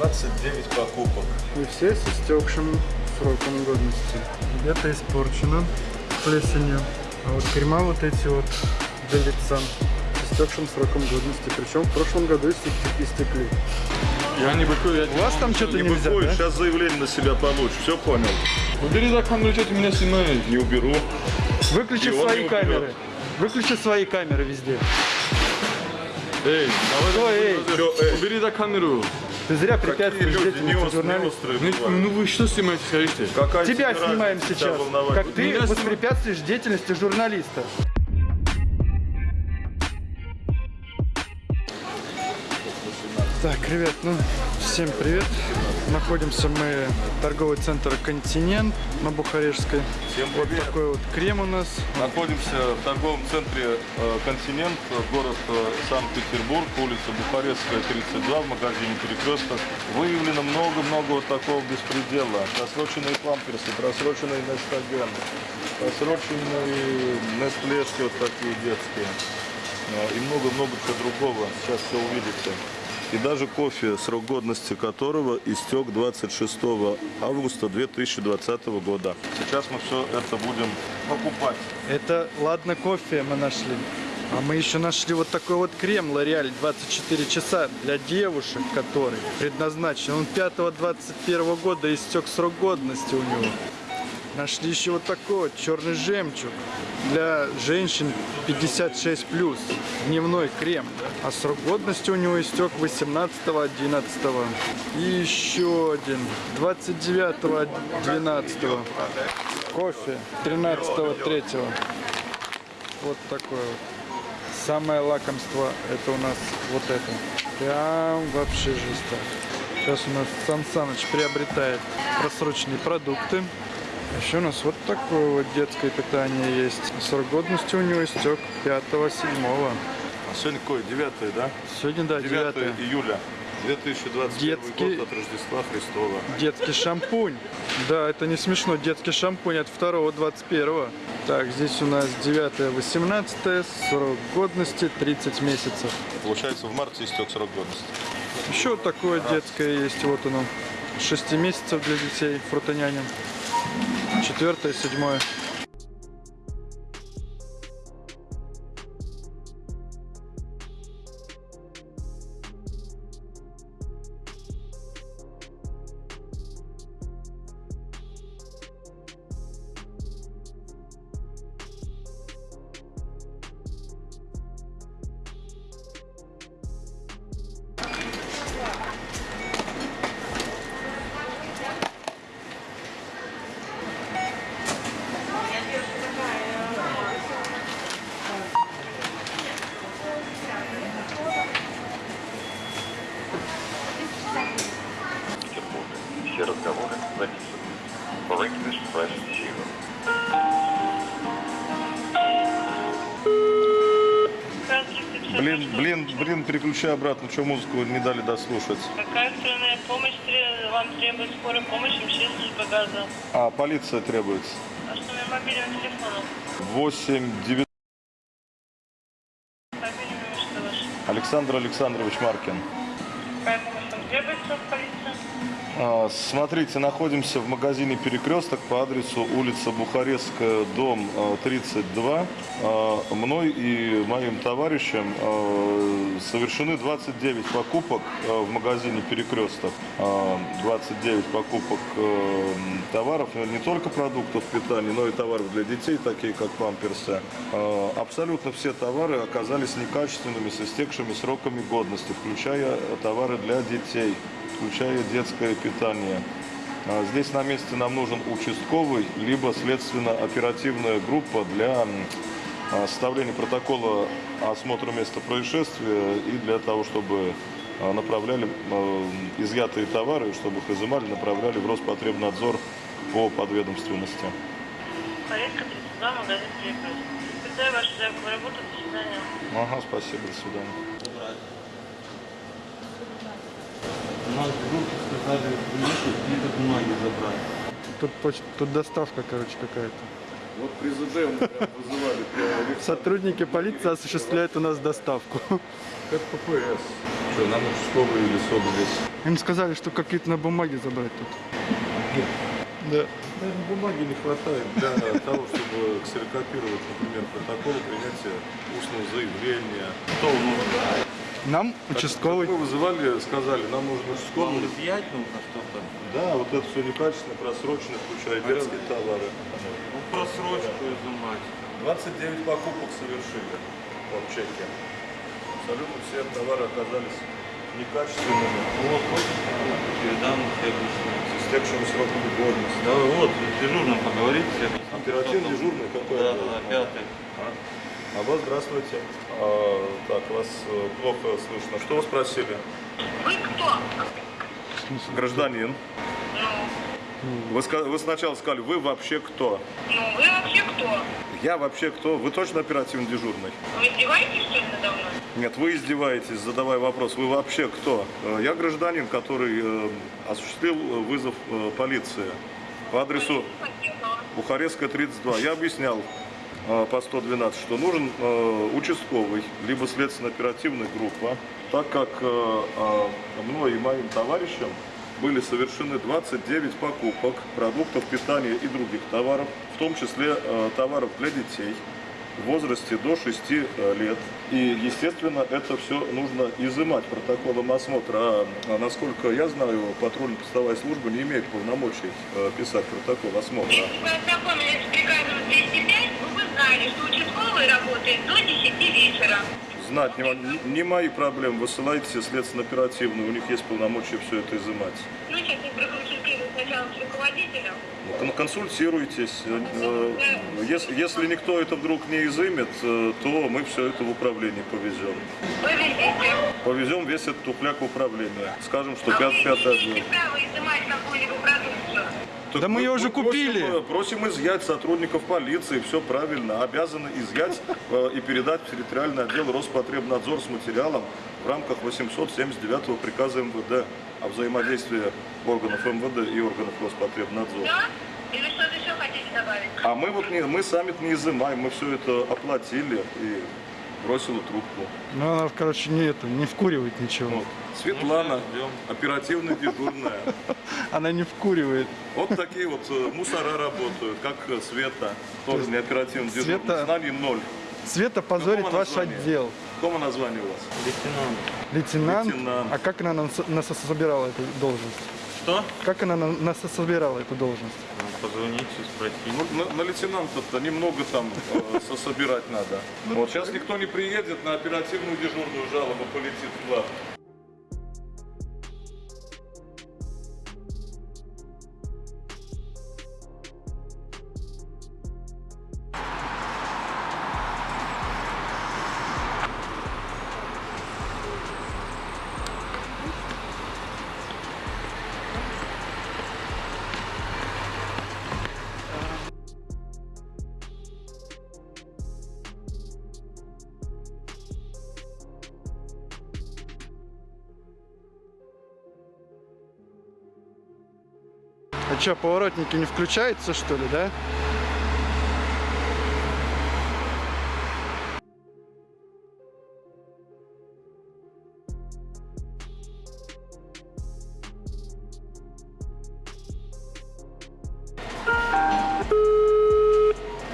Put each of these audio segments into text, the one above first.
29 покупок. И все с истекшим сроком годности. Где-то испорчено плесенью. А вот крема вот эти вот для лица с истекшим сроком годности. Причем в прошлом году истек- истекли. Я не быкую, я У вас там что-то Не нельзя, быкуешь, да? сейчас заявление на себя получишь. Все понял? Убери за камеру, что ты меня снимаешь? Не уберу. Выключи И свои камеры. Выключи свои камеры везде. Эй, давай, Ой, эй. Чё, эй? убери за камеру. Ты зря препятствуешь деятельности не острые, журналиста. острые Ну, ну вы что снимаете, скажите? Какая Тебя снимаем сейчас, волновать? как ты меня воспрепятствуешь деятельности журналиста. Так, ребят, ну, всем привет. Находимся мы в торговый центр «Континент» на Бухарежской. Всем Вот привет. такой вот крем у нас. Находимся в торговом центре э, «Континент», город э, Санкт-Петербург, улица Бухарестская, 32, в магазине «Перекресток». Выявлено много-много вот такого беспредела. Просроченные памперсы, просроченные Нестаген, просроченные Нестлешки вот такие детские. Э, И много-много чего другого. Сейчас все увидите. И даже кофе, срок годности которого истек 26 августа 2020 года. Сейчас мы все это будем покупать. Это, ладно, кофе мы нашли. А мы еще нашли вот такой вот крем L'Oreal 24 часа для девушек, который предназначен. Он 5-21 года истек срок годности у него. Нашли еще вот такой вот черный жемчуг для женщин 56 плюс. Дневной крем. А срок годности у него истек 18 11 И еще один 29 12 Кофе 13 3 Вот такое вот. Самое лакомство это у нас вот это. Прям вообще жестко. Сейчас у нас Сан Саныч приобретает просроченные продукты. Еще у нас вот такое вот детское питание есть. Срок годности у него истек 5-7. А сегодня какой? 9, да? Сегодня, да, 9 9 июля 2021 Детский- год от Рождества Христова. Детский шампунь. Да, это не смешно. Детский шампунь от 2 21 Так, здесь у нас 9 18 срок годности 30 месяцев. Получается, в марте истек срок годности. Еще вот такое детское есть, вот оно. 6 месяцев для детей, фрутоняня. Четвертое, седьмое. Блин, блин, блин, переключай обратно, что музыку не дали дослушать. Какая экстренная помощь вам требует скорой помощи МЧС служба газа? А, полиция требуется. А что номер мобильного телефона? 8 9 Мобильный номер что ваш? Александр Александрович Маркин. А, Смотрите, находимся в магазине «Перекресток» по адресу улица Бухарестская, дом а, 32. А, Мной и моим товарищем а, совершены 29 покупок а, в магазине «Перекресток». А, 29 покупок а, товаров, не только продуктов питания, но и товаров для детей, такие как памперсы. А, Абсолютно все товары оказались некачественными, с истекшими сроками годности, включая товары для детей включая детское питание. А Здесь на месте нам нужен участковый, либо следственно-оперативная группа для а, составления протокола осмотра места происшествия и для того, чтобы а, направляли изъятые товары, чтобы их изымали, направляли в Роспотребнадзор по подведомственности. Порядка 32, магазин Перекресток. Подтверждаю вашу заявку на работу. До свидания. Ага, спасибо, до свидания. Нас вдруг сказали приехать, какие-то бумаги забрать. Тут, поч- тут доставка, короче, какая-то. Вот при ЗД мы прям вызывали Сотрудники полиции осуществляют у нас доставку. Это ППС. Что, нам участковый или СОД здесь? Им сказали, что какие-то на бумаге забрать тут. Да. Наверное, бумаги не хватает для того, чтобы ксерокопировать, например, протокол принятия устного заявления. Что нужно? Нам участковый. Мы вызывали, сказали, нам нужно Вам участковый. изъять нужно что-то? Да, вот это все некачественно, просрочено, включая детские товары. Ну, просрочку изымать. 29 покупок совершили в чеке. Абсолютно все товары оказались некачественными, Вот, вот, передам следующему. с истекшим сроком годности. Да, вот, с дежурным поговорите. Оперативный дежурный какой? Да, да, пятый. А вас здравствуйте. А, так, вас э, плохо слышно. Что вы спросили? Вы кто? Гражданин. Ну, Вы, вы сначала сказали, вы вообще кто? ну вы вообще кто? Я вообще кто? Вы точно оперативный дежурный? Вы издеваетесь, что ли, надо мной? Нет, вы издеваетесь, задавая вопрос. Вы вообще кто? Э, Я гражданин, который э, осуществил э, вызов э, полиции по адресу. Бухарестская, 32. Я объяснял по 112, что нужен э, участковый, либо следственно-оперативная группа, так как э, э, мной и моим товарищам были совершены 29 покупок продуктов питания и других товаров, в том числе э, товаров для детей в возрасте до 6 э, лет. И, естественно, это все нужно изымать протоколом осмотра. А, а насколько я знаю, патрульно-постовая служба не имеет полномочий э, писать протокол осмотра. Если вы ознакомились с приказом 205, вы бы знали, что участковый работает до 10 вечера. Знать не, не мои проблемы. Высылайте следственно-оперативную, у них есть полномочия все это изымать. Ну, сейчас мы проконсультируем сначала с руководителем. Ну, кон- Консультируйтесь. Э, э, Если, если никто это вдруг не изымет, э, то мы все это в управление повезем. Повезите. Повезем весь этот тухляк в управление. Скажем, что А не пятый отдел. имеете права изымать какую-либо продукцию. Так Да мы ее уже просим, купили. э, Просим, изъять сотрудников полиции, все правильно. Обязаны изъять э, и передать в территориальный отдел Роспотребнадзор с материалом в рамках 879 приказа МВД о взаимодействии органов МВД и органов Роспотребнадзора. Да? Или что-то еще хотите добавить? А мы вот не, мы сами не изымаем, мы все это оплатили и бросила трубку. Ну, она, короче, не это, не вкуривает ничего. Вот. Светлана, Ну, ждем. оперативно дежурная. Она не вкуривает. Вот такие вот э, мусора работают, как э, Света, тоже не оперативно дежурная. Света- Знаний ноль. Света позорит Какого ваш названия? отдел. Какое название у вас? Лейтенант. Лейтенант. Лейтенант. А как она нас, нас собирала эту должность? Что? Как она на- нас собирала эту должность? Ну, Позвоните, спросите. Ну, на, на лейтенанта-то немного там э, со- собирать надо. Вот сейчас никто не приедет, на оперативную дежурную жалоба полетит в лад. Что, поворотники не включаются, что ли, да?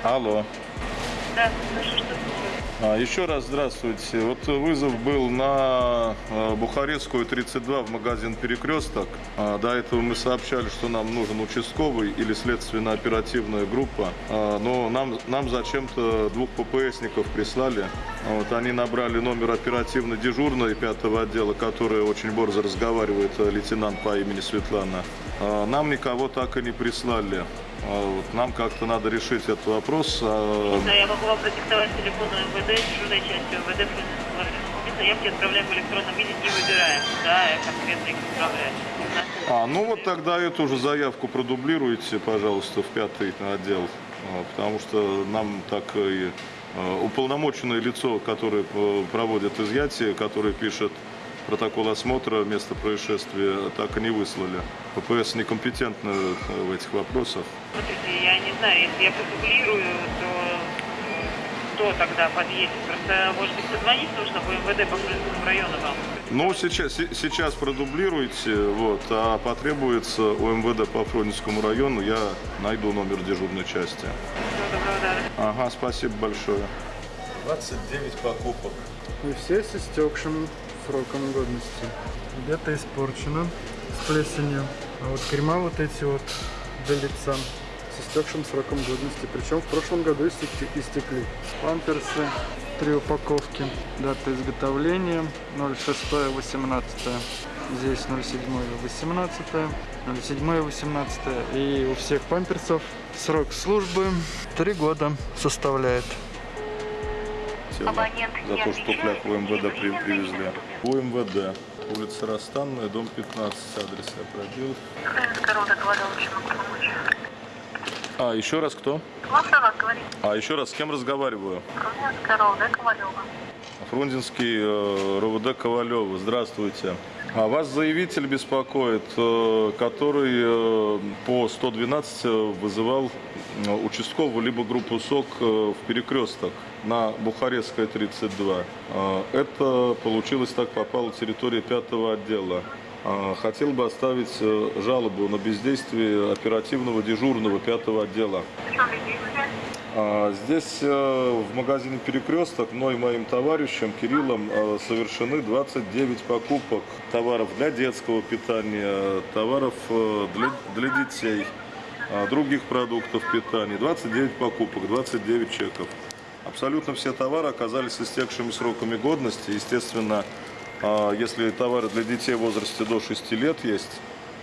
Алло. Да, слышу, что еще раз здравствуйте. Вот вызов был на э, Бухарестскую 32 в магазин «Перекресток». А, До этого мы сообщали, что нам нужен участковый или следственно-оперативная группа. А, Но нам, нам зачем-то двух ППСников прислали. Вот, они набрали номер оперативно-дежурной пятого отдела, которая очень борзо разговаривает, э, лейтенант по имени Светлана. А, Нам никого так и не прислали. А, вот Нам как-то надо решить этот вопрос. А, Да, я могу вам продиктовать телефон МВД, дежурной части МВД. Явки отправляем в электронном виде, не выбираем. Да, я конкретно их отправляю. А, ну вот тогда эту уже заявку продублируйте, пожалуйста, в пятый отдел, а, потому что нам так и а, уполномоченное лицо, которое э, проводит изъятие, которое пишет протокол осмотра места происшествия так и не выслали. ППС некомпетентны э, в этих вопросах. Смотрите, я не знаю, если я продублирую, то э, кто тогда подъедет? Просто, может быть, позвонить нужно в МВД по Фрунзенскому району вам? Ну, сейчас, се- сейчас продублируйте, вот, а потребуется у МВД по Фрунзенскому району, я найду номер дежурной части. Ага, спасибо большое. 29 покупок. И все с истекшим сроком годности. Где-то испорчено с плесенью. А вот крема вот эти вот для лица с истекшим сроком годности. Причем в прошлом году истек- истекли. Памперсы, три упаковки. Дата изготовления 06-18. Здесь 07-18, 07-18. И у всех памперсов срок службы 3 года составляет. Абонент за то, что при- неприемлемо. привезли. УМВД. Улица Растанная, дом 15, адрес я пробил. А, еще раз кто? Говорит. А, еще раз, с кем разговариваю? Ковалева. Фрунзенский э, РОВД Ковалева. Здравствуйте. А вас заявитель беспокоит, э, который э, по 112 вызывал участковую либо группу СОК в перекресток на Бухарестская 32. Э, Это получилось так, попало территория пятого отдела. Хотел бы оставить жалобу на бездействие оперативного дежурного пятого отдела. В чем бездействие? А, Здесь э, в магазине «Перекресток» мной и моим товарищем Кириллом э, совершены 29 покупок товаров для детского питания, товаров э, для, для детей, а, других продуктов питания. 29 покупок, 29 чеков. Абсолютно все товары оказались истекшими сроками годности. Естественно, а, если товары для детей в возрасте до 6 лет есть,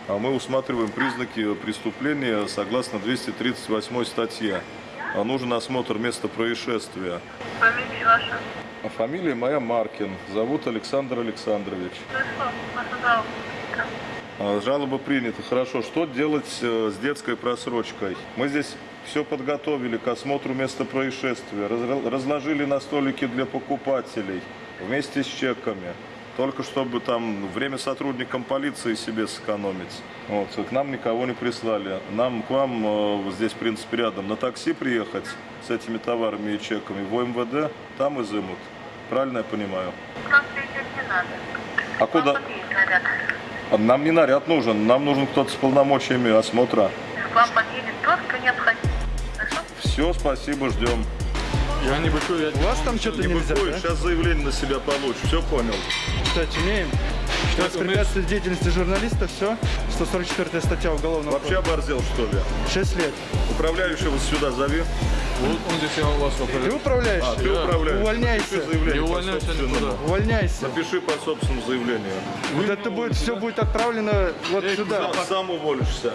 а мы усматриваем признаки преступления согласно 238 статье. А Нужен осмотр места происшествия. Фамилия ваша? А Фамилия моя Маркин. Зовут Александр Александрович. Жалоба. А, Жалоба принята. Хорошо. Что делать э, с детской просрочкой? Мы здесь все подготовили к осмотру места происшествия. Разложили на столике для покупателей вместе с чеками. Только чтобы там время сотрудникам полиции себе сэкономить. Вот. К нам никого не прислали. Нам к вам э, здесь, в принципе, рядом на такси приехать с этими товарами и чеками в МВД, там изымут. Правильно я понимаю? Просто идет не надо. А куда? А Нам не наряд нужен, нам нужен кто-то с полномочиями осмотра. К вам подъедет тот, кто необходим. Хорошо? Все, спасибо, ждем. Я не быкую, я... У вас там что-то Не нельзя, быкуй, да? сейчас заявление на себя получишь, все понял. Кстати, имеем. Что Что, воспрепятствовать деятельности журналиста, все. 144 статья Уголовного Вообще оборзел, что ли? кодекса. 6 лет. Управляющего сюда зови. Вот он здесь я у вас Ты вопрос. управляющий? А, ты Да. управляющий. Увольняйся. Напиши заявление Не увольняйся никуда. Увольняйся. Напиши по собственному заявлению. Вот это будет, все будет отправлено вот Эй, сюда. Сам, сам уволишься.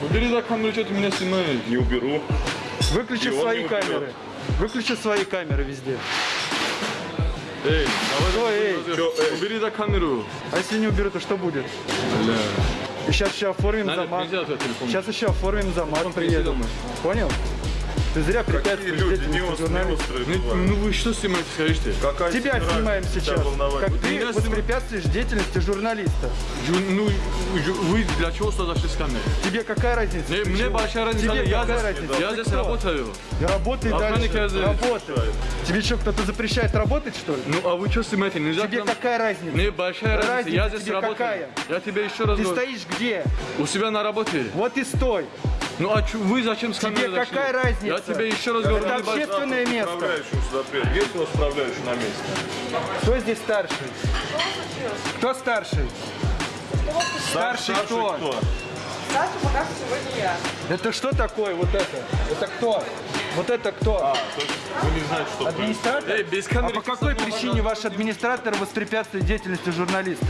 Убери за камеру, что ты меня снимаешь? Не уберу. Выключи свои камеры. Выключи свои камеры везде. Эй, давай, Ой, эй. Чё, эй? убери за камеру. А если не уберу, то что будет? Бля. И сейчас еще оформим Надо, замат. Сейчас еще оформим замат, приеду. Понял? Ты зря Какие препятствуешь люди не деятельности острые, Ну, ну вы что снимаете, скажите? Какая Тебя тебе снимаем сейчас. Как Меня ты снимают. воспрепятствуешь деятельности журналиста. Ю- Ну, ю- вы для чего сюда зашли с камерой? Тебе какая разница? Мне, Ты мне чего? большая разница. Тебе я какая здесь, разница? я Ты здесь кто? работаю. Работай Охранник я дальше. здесь. Работай. Тебе что, кто-то запрещает работать, что ли? Ну, а вы что снимаете? Нельзя Тебе к нам- какая разница? Мне большая разница. Разница Я здесь тебе работаю. какая? Я тебе еще раз Ты говорю. стоишь где? У себя на работе. Вот и стой. Ну а чё- вы зачем с Тебе зашли? какая разница? Я тебе еще раз говорю. Это общественное место. Управляющего сюда приедет. Есть у вас управляющий на месте? Кто здесь старший? Кто старший? Старший кто? Саша пока что сегодня я. Это что такое вот это? Это кто? Вот это кто? А, то есть вы не знаете, что Администратор? Эй, без А камеры. по какой причине ваш администратор воспрепятствует деятельности журналиста?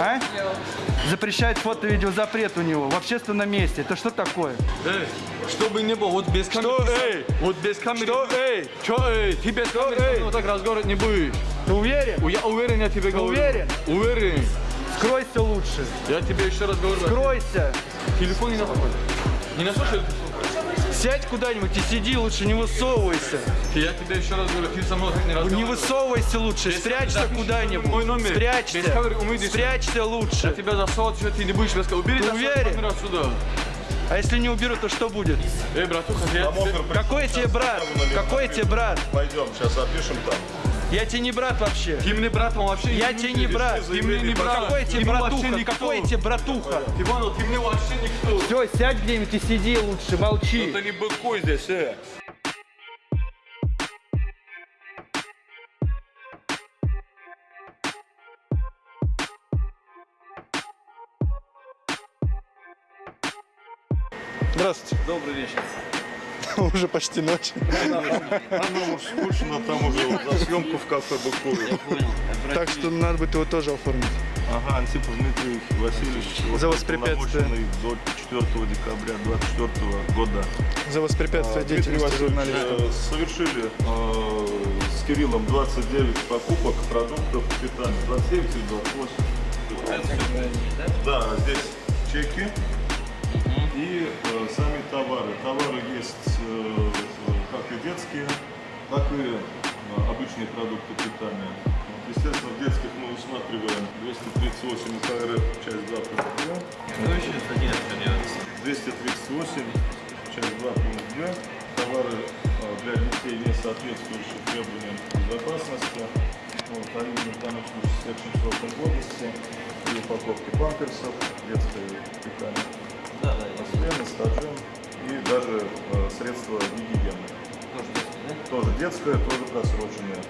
А? Запрещает фото-видеозапрет у него в общественном месте. Это что такое? Эй, чтобы не было, вот без камеры. Что, ты эй? Вот без камеры. Что, эй? Чё, эй? Ты без камеры со эй? вот так разговаривать не будешь. Ты уверен? Я уверен, я тебе говорю. уверен? Уверен. Скройся лучше. Я тебе еще раз говорю. Скройся. Телефон не на Не на слушай. Сядь куда-нибудь и сиди, лучше не высовывайся. Я тебе еще раз говорю, ты со мной не Не разговаривай. высовывайся лучше, спрячься запиши мой куда-нибудь. номер. Спрячься. Спрячься Я лучше. тебя засовывать, что ты не будешь рассказывать. Убери уверен? отсюда. А если не уберу, то что будет? Эй, братуха, я Какой тебе брат? Какой тебе брат? Пойдем, сейчас опишем там. Я тебе не брат вообще. Ты мне брат, он вообще Я тебе не брат. Ты мне не брат. Какой тебе Ты братуха? Какой тебе братуха? Ты понял, ты мне вообще никто. Все, сядь где-нибудь и сиди лучше, молчи. Это не быкуй здесь, э. Здравствуйте. Добрый вечер. Уже почти ночь. Оно уж скучно, там уже за съемку в кафе. Понял. Так что надо будет его тоже оформить. Ага, Антипов Дмитрий Васильевич. За воспрепятствие. До 4 декабря 2024 года. За воспрепятствие А, деятельности э, совершили э, с Кириллом 29 покупок продуктов питания. 29 или 28? Да, здесь чеки и э, сами товары. Товары есть э, как и детские, так и э, обычные продукты питания. Естественно, в детских мы усматриваем 238 КРФ, часть 2 пункт 2. Что еще статья что делается? 238, часть 2, пункт 2. Товары э, для детей, не соответствующие требованиям безопасности. Вот, они в данном случае с большим сроком годности. И упаковки памперсов, детское питание. Постоянно стажем и даже э, средства гигиены. тоже детский, да? Тоже детское, тоже просроченное.